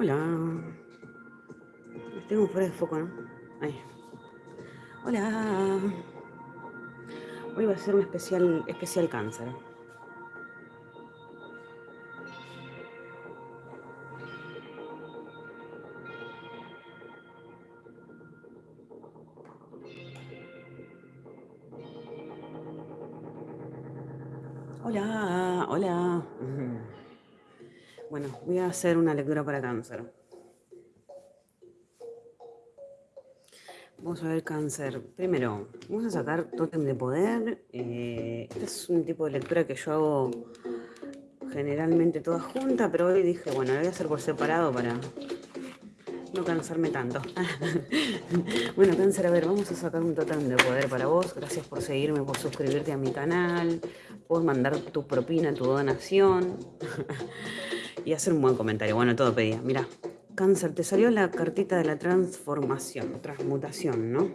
Hola. Tengo fuera de foco, ¿no? Ahí. Hola. Hoy va a ser un especial, especial cáncer. Hola, hola. Bueno, voy a hacer una lectura para cáncer. Vamos a ver cáncer. Primero, vamos a sacar tótem de poder. Eh, este es un tipo de lectura que yo hago generalmente toda junta, pero hoy dije, bueno, lo voy a hacer por separado para no cansarme tanto. bueno, cáncer, a ver, vamos a sacar un tótem de poder para vos. Gracias por seguirme, por suscribirte a mi canal. Puedes mandar tu propina, tu donación. y hacer un buen comentario. Bueno, todo pedía. Mira, cáncer, te salió la cartita de la transformación, transmutación, ¿no?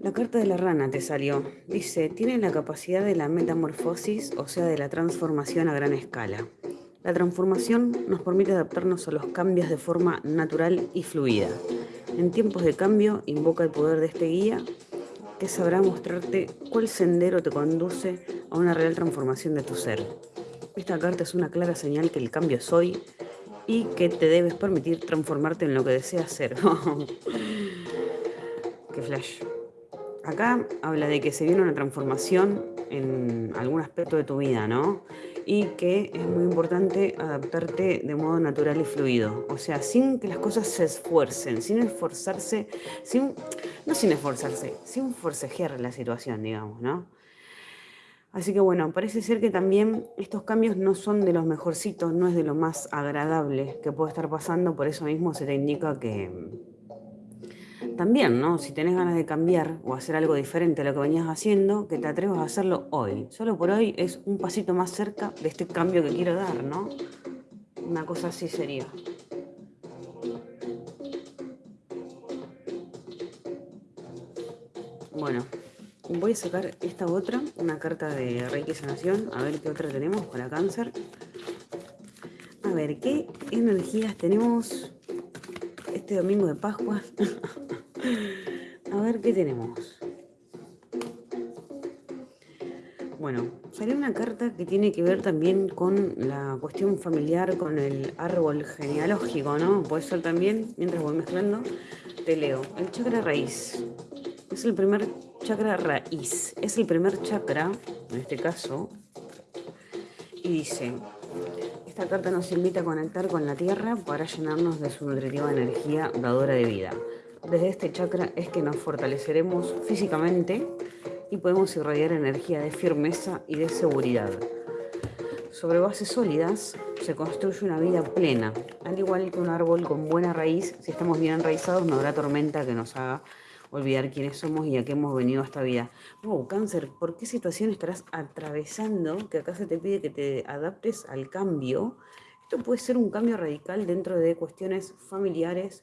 La carta de la rana te salió. Dice, tiene la capacidad de la metamorfosis, o sea, de la transformación a gran escala. La transformación nos permite adaptarnos a los cambios de forma natural y fluida. En tiempos de cambio, invoca el poder de este guía que sabrá mostrarte cuál sendero te conduce a una real transformación de tu ser. Esta carta es una clara señal que el cambio es hoy y que te debes permitir transformarte en lo que deseas ser. ¡Qué flash! Acá habla de que se viene una transformación en algún aspecto de tu vida, ¿no? Y que es muy importante adaptarte de modo natural y fluido. O sea, sin que las cosas se esfuercen, sin esforzarse, sin, no sin esforzarse, sin forcejear la situación, digamos, ¿no? Así que bueno, parece ser que también estos cambios no son de los mejorcitos, no es de lo más agradable que puede estar pasando, por eso mismo se te indica que mm, también, ¿no? Si tenés ganas de cambiar o hacer algo diferente a lo que venías haciendo, que te atrevas a hacerlo hoy. Solo por hoy es un pasito más cerca de este cambio que quiero dar, ¿no? Una cosa así sería. Bueno, Voy a sacar esta otra, una carta de Reiki Sanación, a ver qué otra tenemos para cáncer. A ver, ¿qué energías tenemos este domingo de Pascua? a ver qué tenemos. Bueno, salió una carta que tiene que ver también con la cuestión familiar, con el árbol genealógico, ¿no? Puede ser también, mientras voy mezclando, te leo. El chakra raíz. Es el primer chakra raíz. Es el primer chakra, en este caso, y dice, esta carta nos invita a conectar con la tierra para llenarnos de su nutritiva energía dadora de vida. Desde este chakra es que nos fortaleceremos físicamente y podemos irradiar energía de firmeza y de seguridad. Sobre bases sólidas se construye una vida plena, al igual que un árbol con buena raíz, si estamos bien enraizados no habrá tormenta que nos haga olvidar quiénes somos y a qué hemos venido a esta vida. Oh, cáncer, ¿por qué situación estarás atravesando que acá se te pide que te adaptes al cambio? Esto puede ser un cambio radical dentro de cuestiones familiares,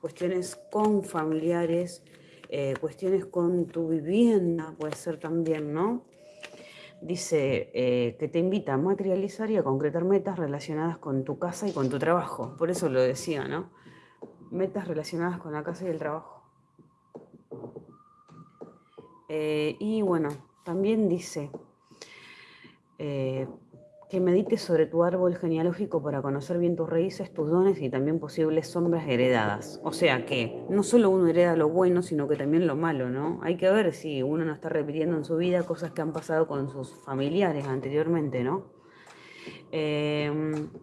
cuestiones con familiares, eh, cuestiones con tu vivienda, puede ser también, ¿no? Dice eh, que te invita a materializar y a concretar metas relacionadas con tu casa y con tu trabajo. Por eso lo decía, ¿no? Metas relacionadas con la casa y el trabajo. Eh, y bueno, también dice eh, que medites sobre tu árbol genealógico para conocer bien tus raíces, tus dones y también posibles sombras heredadas. O sea que no solo uno hereda lo bueno, sino que también lo malo, ¿no? Hay que ver si uno no está repitiendo en su vida cosas que han pasado con sus familiares anteriormente, ¿no? Eh,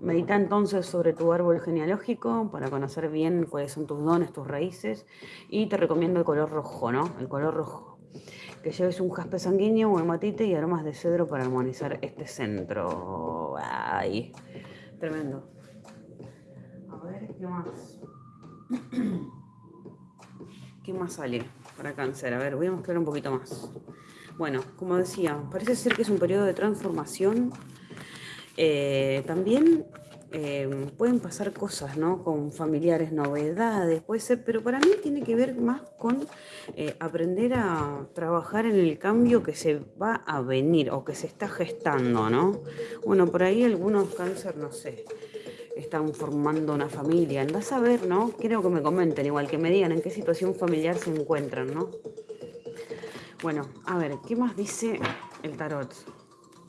medita entonces sobre tu árbol genealógico para conocer bien cuáles son tus dones, tus raíces y te recomiendo el color rojo, ¿no? El color rojo que lleves un jaspe sanguíneo, un hematite y aromas de cedro para armonizar este centro. Ay, tremendo. A ver, ¿qué más? ¿Qué más sale para cáncer? A ver, voy a mostrar un poquito más. Bueno, como decía, parece ser que es un periodo de transformación. Eh, también Em, pueden pasar cosas, ¿no? Con familiares, novedades, puede ser, pero para mí tiene que ver más con eh, aprender a trabajar en el cambio que se va a venir o que se está gestando, ¿no? Bueno, por ahí algunos cáncer, no sé, están formando una familia. Andás a ver, ¿no? Quiero que me comenten, igual que me digan en qué situación familiar se encuentran, ¿no? Bueno, a ver, ¿qué más dice el tarot?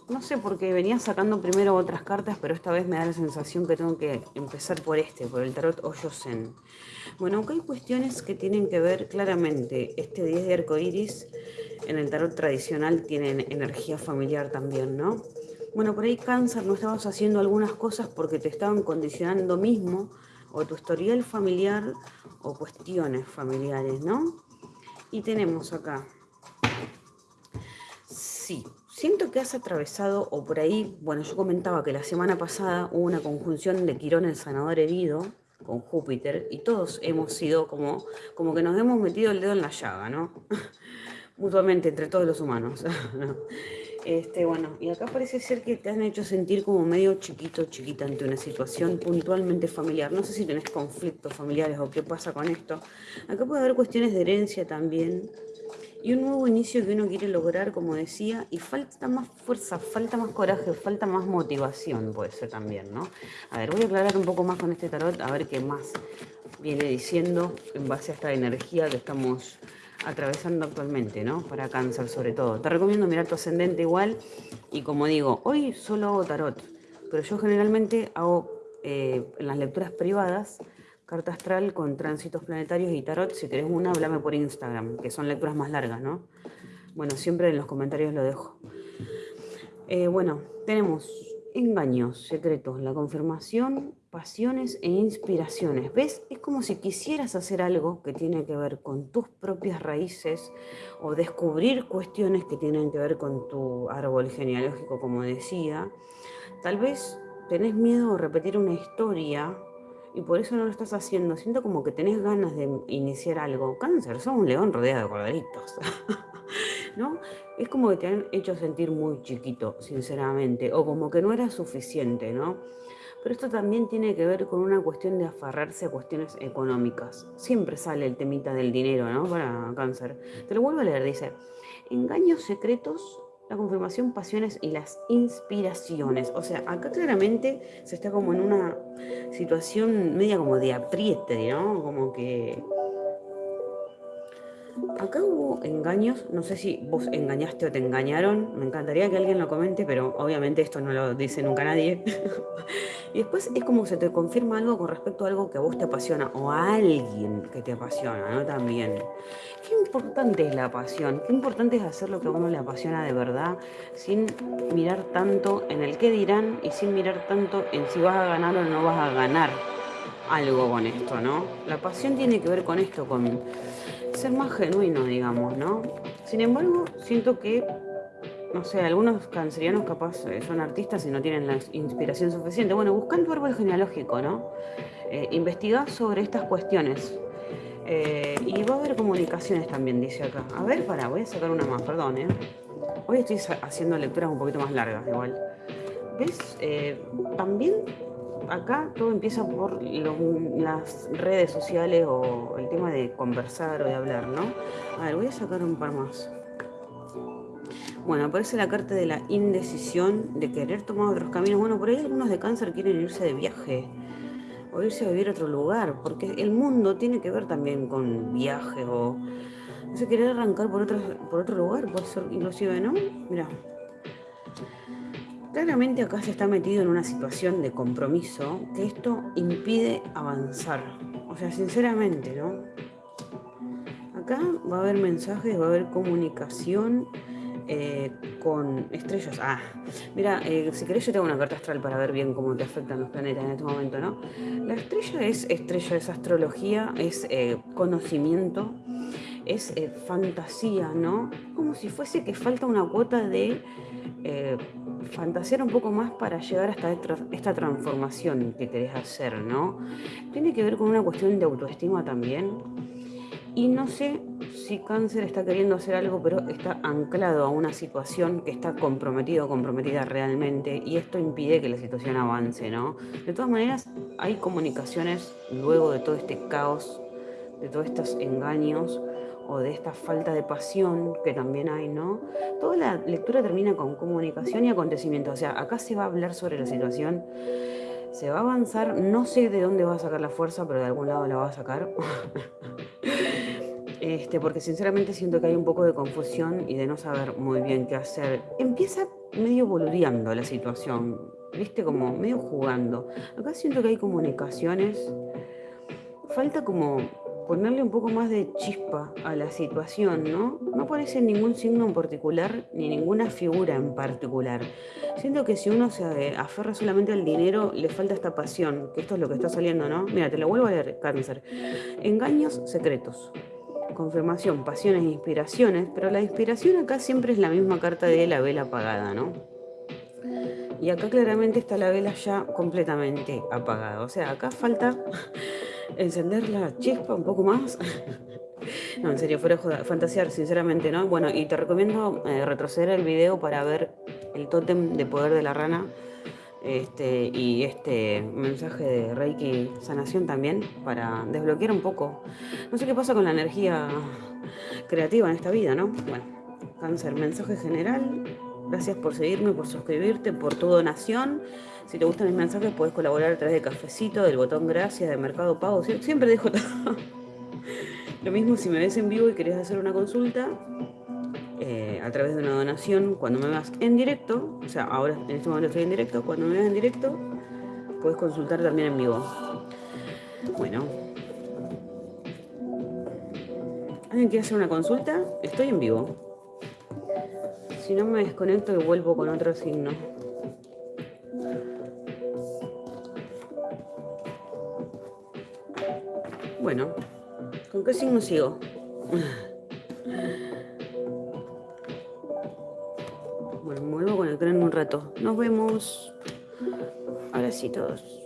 No sé por qué venía sacando primero otras cartas, pero esta vez me da la sensación que tengo que empezar por este, por el tarot Oyosen. Bueno, aunque hay cuestiones que tienen que ver claramente, este 10 de arco iris en el tarot tradicional tienen energía familiar también, ¿no? Bueno, por ahí cáncer no estabas haciendo algunas cosas porque te estaban condicionando mismo, o tu historial familiar, o cuestiones familiares, ¿no? Y tenemos acá, sí, siento que has atravesado, o por ahí, bueno, yo comentaba que la semana pasada hubo una conjunción de Quirón, el sanador herido, con Júpiter, y todos hemos sido como, como que nos hemos metido el dedo en la llaga, ¿no? Mutuamente, entre todos los humanos. Este, bueno, y acá parece ser que te han hecho sentir como medio chiquito, chiquita ante una situación puntualmente familiar. No sé si tenés conflictos familiares o qué pasa con esto. Acá puede haber cuestiones de herencia también. Y un nuevo inicio que uno quiere lograr, como decía, y falta más fuerza, falta más coraje, falta más motivación, puede ser también, ¿no? A ver, voy a aclarar un poco más con este tarot, a ver qué más viene diciendo en base a esta energía que estamos atravesando actualmente, ¿no? Para cáncer sobre todo. Te recomiendo mirar tu ascendente igual y como digo, hoy solo hago tarot, pero yo generalmente hago eh, en las lecturas privadas carta astral con tránsitos planetarios y tarot. Si querés una, háblame por Instagram, que son lecturas más largas, ¿no? Bueno, siempre en los comentarios lo dejo. Eh, bueno, tenemos engaños, secretos, la confirmación pasiones e inspiraciones. ¿Ves? Es como si quisieras hacer algo que tiene que ver con tus propias raíces o descubrir cuestiones que tienen que ver con tu árbol genealógico, como decía. Tal vez tenés miedo de repetir una historia y por eso no lo estás haciendo. Siento como que tenés ganas de iniciar algo. Cáncer, sos un león rodeado de corderitos. ¿No? Es como que te han hecho sentir muy chiquito, sinceramente, o como que no era suficiente, ¿no? Pero esto también tiene que ver con una cuestión de aferrarse a cuestiones económicas. Siempre sale el temita del dinero, ¿no? Para cáncer. Te lo vuelvo a leer, dice, engaños secretos, la confirmación, pasiones y las inspiraciones. O sea, acá claramente se está como en una situación media como de apriete, ¿no? Como que Acá hubo engaños, no sé si vos engañaste o te engañaron, me encantaría que alguien lo comente, pero obviamente esto no lo dice nunca nadie. y después es como se te confirma algo con respecto a algo que a vos te apasiona o a alguien que te apasiona, ¿no? También. Qué importante es la pasión, qué importante es hacer lo que a uno le apasiona de verdad, sin mirar tanto en el qué dirán y sin mirar tanto en si vas a ganar o no vas a ganar algo con esto, ¿no? La pasión tiene que ver con esto, con ser más genuino, digamos, ¿no? Sin embargo, siento que, no sé, algunos cancerianos capaz eh, son artistas y no tienen la inspiración suficiente. Bueno, buscan tu árbol genealógico, ¿no? Eh, investiga sobre estas cuestiones. Eh, y va a haber comunicaciones también, dice acá. A ver, para, voy a sacar una más, perdón, ¿eh? Hoy estoy haciendo lecturas un poquito más largas, igual. ¿Ves? también acá todo empieza por las redes sociales o el tema de conversar o de hablar, ¿no? A ver, voy a sacar un par más. Bueno, aparece la carta de la indecisión, de querer tomar otros caminos. Bueno, por ahí algunos de cáncer quieren irse de viaje o irse a vivir a otro lugar, porque el mundo tiene que ver también con viaje o... No sé, querer arrancar por otro, por otro lugar, puede ser inclusive, ¿no? Mira, Claramente acá se está metido en una situación de compromiso que esto impide avanzar. O sea, sinceramente, ¿no? Acá va a haber mensajes, va a haber comunicación eh, con estrellas. Ah, mira, eh, si querés yo tengo una carta astral para ver bien cómo te afectan los planetas en este momento, ¿no? La estrella es estrella, es astrología, es eh, conocimiento, es fantasía, ¿no? Como si fuese que falta una cuota de fantasear un poco más para llegar hasta esta transformación que querés hacer, ¿no? Tiene que ver con una cuestión de autoestima también. Y no sé si cáncer está queriendo hacer algo, pero está anclado a una situación que está comprometido o comprometida realmente y esto impide que la situación avance, ¿no? De todas maneras, hay comunicaciones luego de todo este caos, de todos estos engaños, o de esta falta de pasión que también hay, ¿no? Toda la lectura termina con comunicación y acontecimiento. O sea, acá se va a hablar sobre la situación Se va a avanzar, no sé de dónde va a sacar la fuerza, pero de algún lado la va a sacar. este, porque sinceramente siento que hay un poco de confusión y de no saber muy bien qué hacer. Empieza medio boludeando la situación, viste, como medio jugando. Acá siento que hay comunicaciones. Falta como ponerle un poco más de chispa a la situación, ¿no? No aparece ningún signo en particular ni ninguna figura en particular. Siento que si uno se aferra solamente al dinero, le falta esta pasión, que esto es lo que está saliendo, ¿no? Mira, te lo vuelvo a leer, cáncer. Engaños secretos. Confirmación, pasiones e inspiraciones, pero la inspiración acá siempre es la misma carta de la vela apagada, ¿no? Y acá claramente está la vela ya completamente apagada. O sea, acá falta encender la chispa un poco más. no, en serio, fuera de fantasear, sinceramente, ¿no? Bueno, y te recomiendo eh, retroceder el video para ver el tótem de poder de la rana este, y este mensaje de Reiki sanación también para desbloquear un poco. No sé qué pasa con la energía creativa en esta vida, ¿no? Bueno, cáncer, mensaje general. Gracias por seguirme, por suscribirte, por tu donación. Si te gustan mis mensajes, puedes colaborar a través de Cafecito, del botón Gracias, de Mercado Pago. Siempre dejo todo. Lo mismo si me ves en vivo y querés hacer una consulta eh, a través de una donación, cuando me veas en directo, o sea, ahora en este momento estoy en directo, cuando me veas en directo, puedes consultar también en vivo. Bueno. ¿Alguien quiere hacer una consulta? Estoy en vivo. Si no me desconecto y vuelvo con otro signo. Bueno, ¿con qué signo sigo? Bueno, me vuelvo a conectar en un rato. Nos vemos. Ahora sí todos.